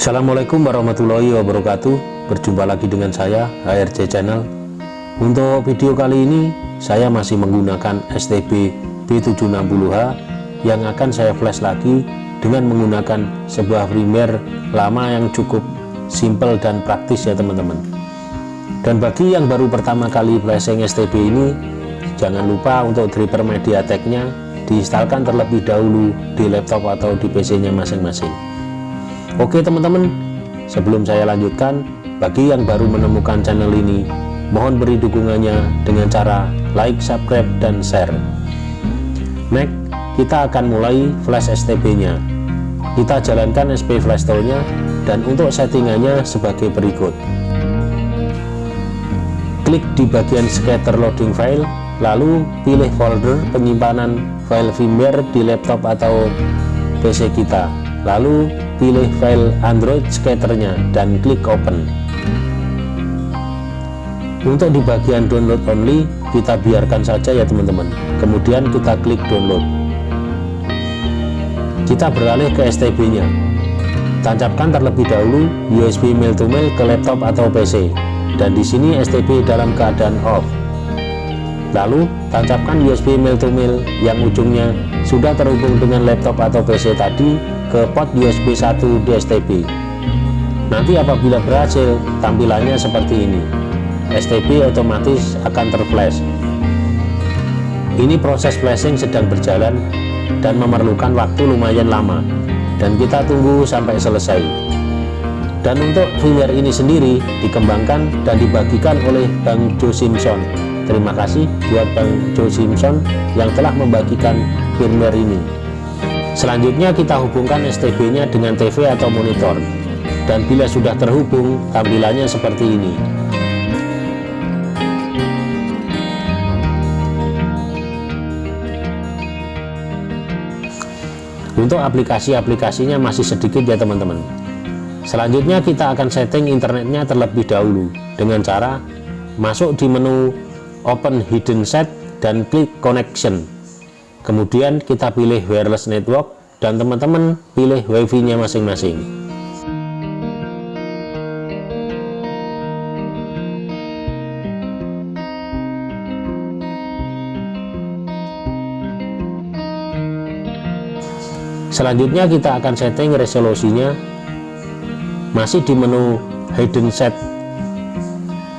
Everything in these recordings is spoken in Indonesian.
Assalamualaikum warahmatullahi wabarakatuh. Berjumpa lagi dengan saya HRC Channel. Untuk video kali ini Saya masih menggunakan STB B760H Yang akan saya flash lagi Dengan menggunakan sebuah firmware lama yang cukup simple dan praktis ya teman-teman. Dan bagi yang baru pertama kali flashing STB ini Jangan lupa untuk driver MediaTek-nya Diinstalkan terlebih dahulu di laptop atau di PC-nya masing-masing Oke teman-teman, sebelum saya lanjutkan, bagi yang baru menemukan channel ini, mohon beri dukungannya dengan cara like, subscribe, dan share. Next, kita akan mulai flash STB-nya. Kita jalankan SP flash tool-nya, dan untuk settingannya sebagai berikut. Klik di bagian scatter loading file, lalu pilih folder penyimpanan file firmware di laptop atau PC kita. Lalu pilih file Android skaternya dan klik open. Untuk di bagian download only kita biarkan saja ya teman-teman. Kemudian kita klik download. Kita beralih ke STB nya tancapkan terlebih dahulu USB mail to mail ke laptop atau PC dan di sini STB dalam keadaan off lalu tancapkan USB mail to mail yang ujungnya sudah terhubung dengan laptop atau PC tadi ke port USB 1 DSTB nanti apabila berhasil tampilannya seperti ini. STB otomatis akan terflash. Ini proses flashing sedang berjalan dan memerlukan waktu lumayan lama. Dan kita tunggu sampai selesai. Dan untuk firmware ini sendiri dikembangkan dan dibagikan oleh Bang Joe Simpson terima kasih buat Bang Joe Simpson yang telah membagikan firmware ini Selanjutnya kita hubungkan STB-nya dengan TV atau monitor. Dan bila sudah terhubung, tampilannya seperti ini. Untuk aplikasi-aplikasinya masih sedikit ya teman-teman. Selanjutnya kita akan setting internetnya terlebih dahulu dengan cara masuk di menu Open Hidden Set dan klik Connection. Kemudian kita pilih wireless network dan teman-teman pilih wifi nya masing-masing. Selanjutnya kita akan setting resolusinya. Masih di menu hidden set.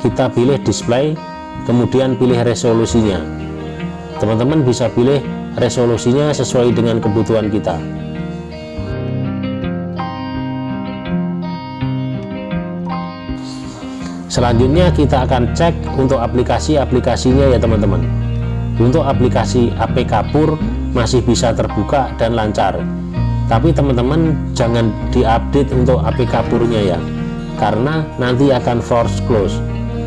Kita pilih display kemudian pilih resolusinya. Teman-teman bisa pilih resolusinya sesuai dengan kebutuhan kita. Selanjutnya kita akan cek untuk aplikasi-aplikasinya ya teman-teman. Untuk aplikasi APK Pur masih bisa terbuka dan lancar. Tapi teman-teman jangan diupdate untuk APK purnya ya karena nanti akan force close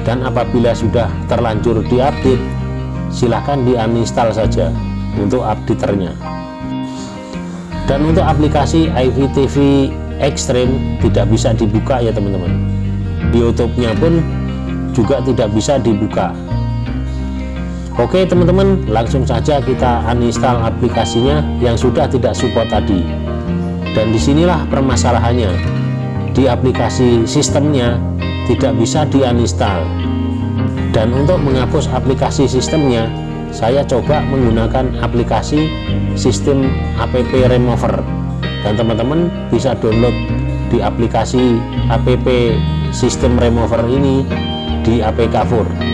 dan apabila sudah terlanjur diupdate silahkan di uninstall saja untuk updaternya. Dan untuk aplikasi IVTV Extreme tidak bisa dibuka ya teman-teman. YouTube-nya pun juga tidak bisa dibuka. Oke teman-teman langsung saja kita uninstall aplikasinya yang sudah tidak support tadi. Dan di sinilah permasalahannya di aplikasi sistemnya tidak bisa di uninstall dan untuk menghapus aplikasi sistemnya saya coba menggunakan aplikasi sistem app remover. Dan teman-teman bisa download di aplikasi app sistem remover ini di APK Fur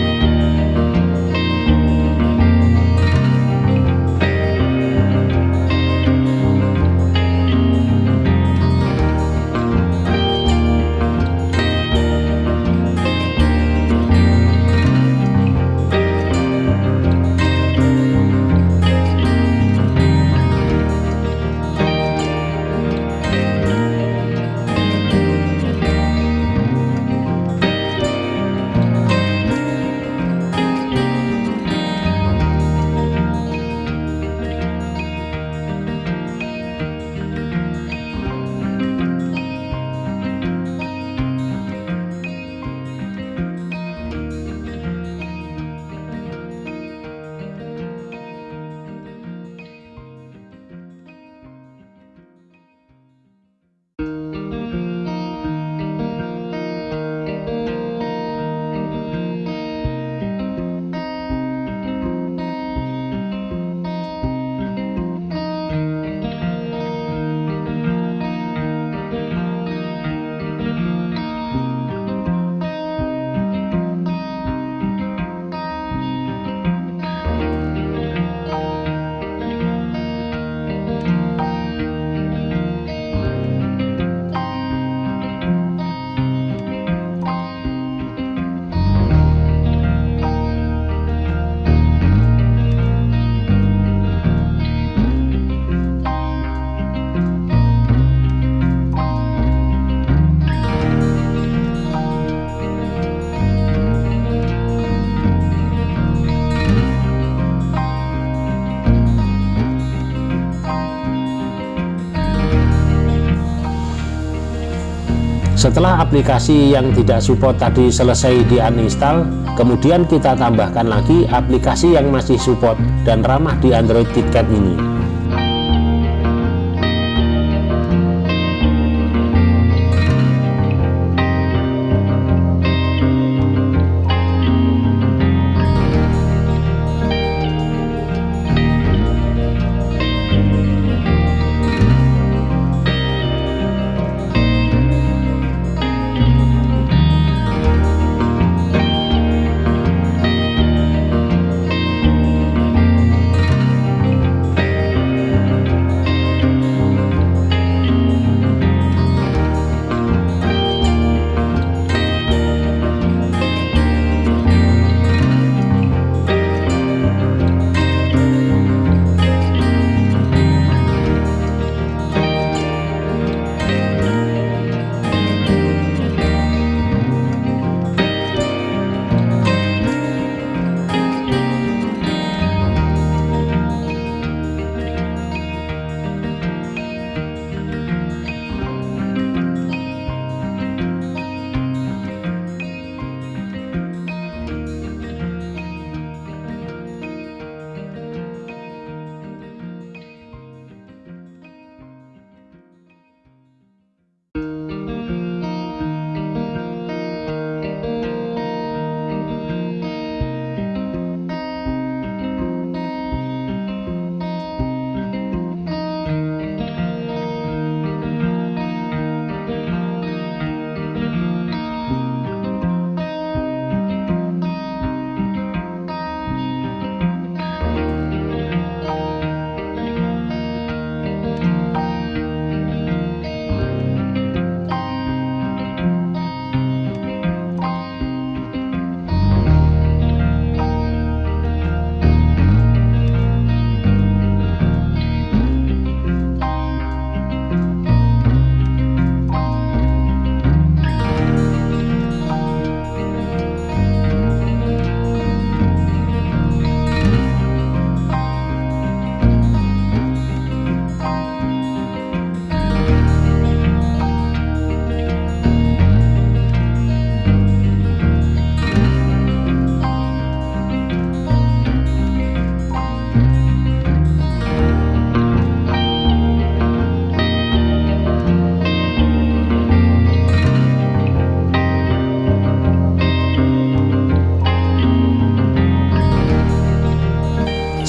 setelah aplikasi yang tidak support tadi selesai di uninstall kemudian kita tambahkan lagi aplikasi yang masih support dan ramah di Android KitKat ini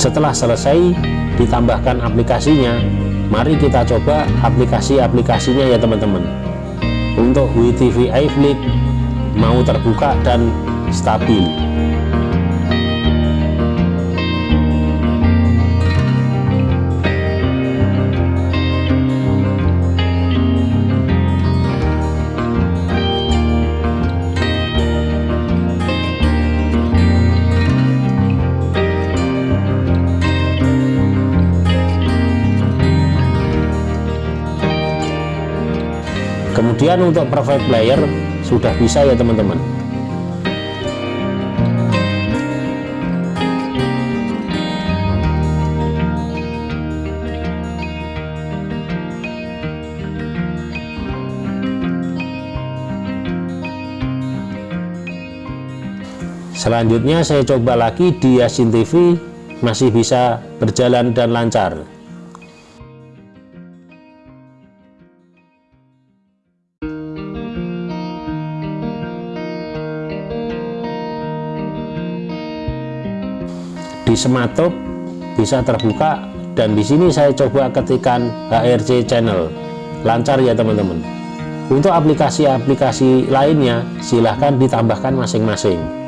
setelah selesai ditambahkan aplikasinya mari kita coba aplikasi-aplikasinya ya teman-teman. Untuk WTV iFlip mau terbuka dan stabil kemudian untuk perfect player sudah bisa ya teman-teman. Selanjutnya saya coba lagi di Yasin TV masih bisa berjalan dan lancar di Sematop bisa terbuka. Dan di sini saya coba ketikkan HRC channel. Lancar ya teman-teman. Untuk aplikasi-aplikasi lainnya silahkan ditambahkan masing-masing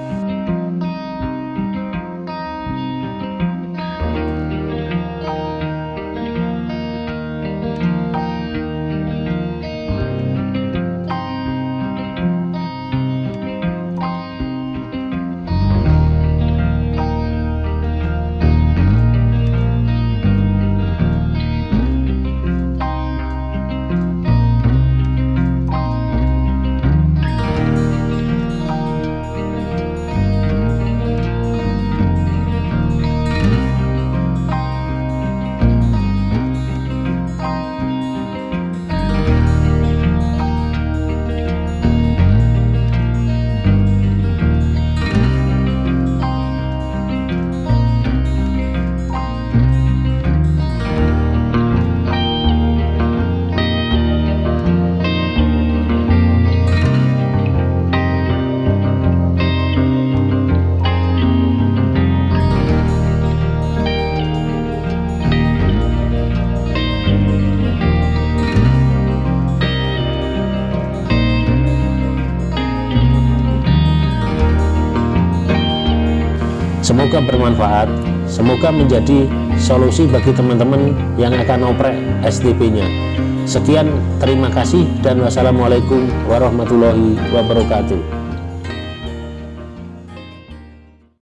semoga bermanfaat. Semoga menjadi solusi bagi teman-teman yang akan oprek STP nya sekian terima kasih dan wassalamualaikum warahmatullahi wabarakatuh